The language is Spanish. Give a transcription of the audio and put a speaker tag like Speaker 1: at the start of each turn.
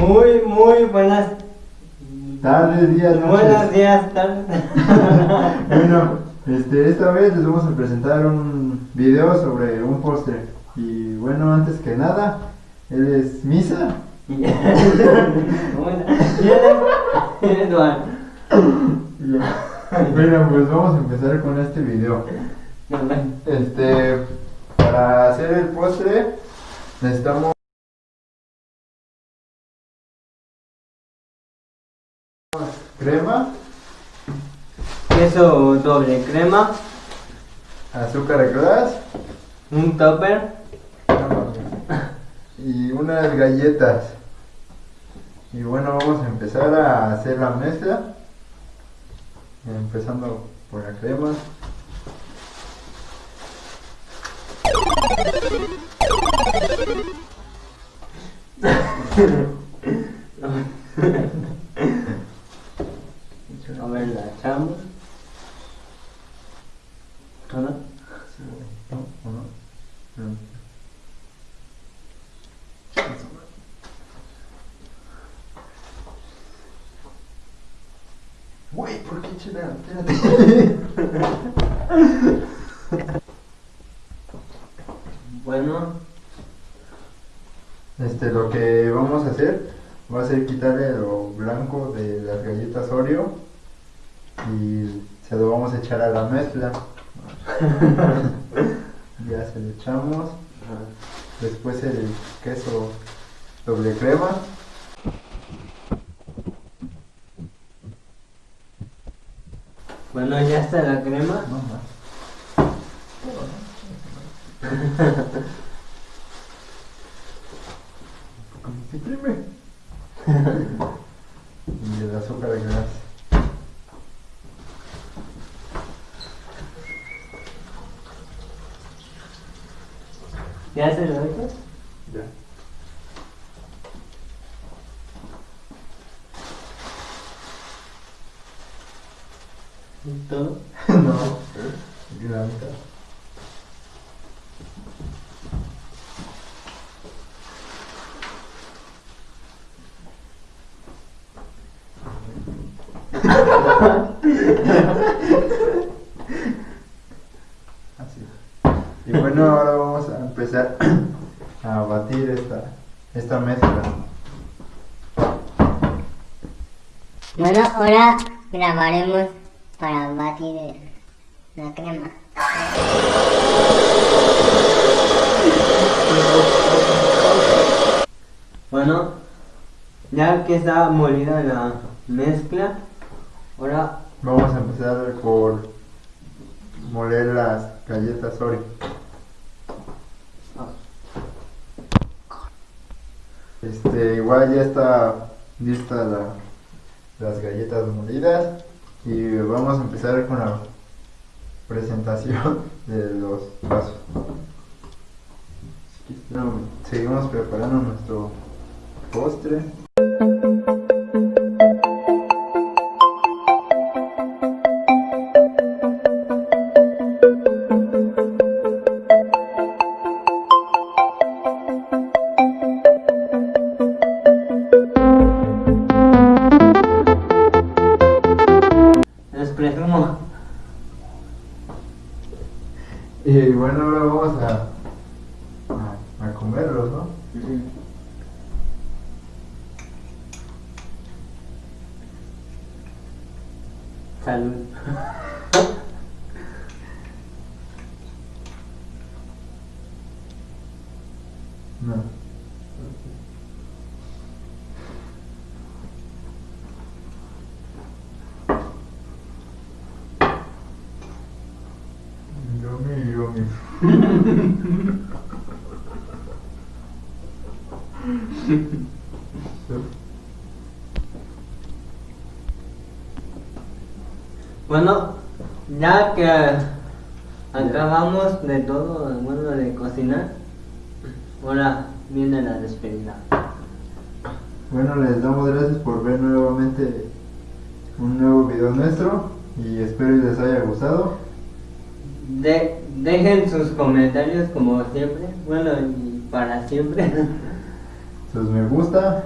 Speaker 1: Muy, muy buenas,
Speaker 2: Tardes, días, noches.
Speaker 1: buenos días, tardes.
Speaker 2: Bueno, este, esta vez les vamos a presentar un video sobre un póster. Y bueno, antes que nada, él es Misa.
Speaker 1: Y eres Eduardo.
Speaker 2: Bueno, pues vamos a empezar con este video. Este, para hacer el postre necesitamos crema,
Speaker 1: Queso doble crema,
Speaker 2: azúcar glass
Speaker 1: un topper,
Speaker 2: y unas galletas. Y bueno, vamos a empezar a hacer la mezcla. Empezando por la crema.
Speaker 1: a ver, la echamos. ¿O no?
Speaker 2: ¿No? ¿O no? No. Güey, ¿por qué? Espérate.
Speaker 1: Bueno,
Speaker 2: Este, lo que vamos a hacer va a ser quitarle lo blanco de las galletas Oreo y se lo vamos a echar a la mezcla. ya se lo echamos. Después el queso doble crema.
Speaker 1: Bueno, ya está la crema.
Speaker 2: No más. ¿Cómo se imprime? y el azúcar glass.
Speaker 1: ¿Ya se lo echas?
Speaker 2: Ya.
Speaker 1: Todo.
Speaker 2: no. La mitad. Así. Y bueno, ahora vamos a empezar a batir esta, esta mezcla.
Speaker 3: Bueno, ahora grabaremos para batir la crema.
Speaker 1: Bueno, ya que está molida la mezcla, ahora
Speaker 2: Vamos a empezar por moler las galletas Oreo. Este, igual ya está lista la- las galletas molidas y vamos a empezar con la presentación de los. Bueno, seguimos preparando nuestro postre. Y bueno, ahora vamos a, a, a comerlos, ¿no?
Speaker 1: Salud.
Speaker 2: No.
Speaker 1: Bueno, ya que Acabamos de todo, bueno, de cocinar. Ahora viene la despedida.
Speaker 2: Bueno, les damos gracias por ver nuevamente un nuevo video nuestro y espero les haya gustado.
Speaker 1: De- dejen sus comentarios como siempre. Bueno, y para siempre.
Speaker 2: Sus me gusta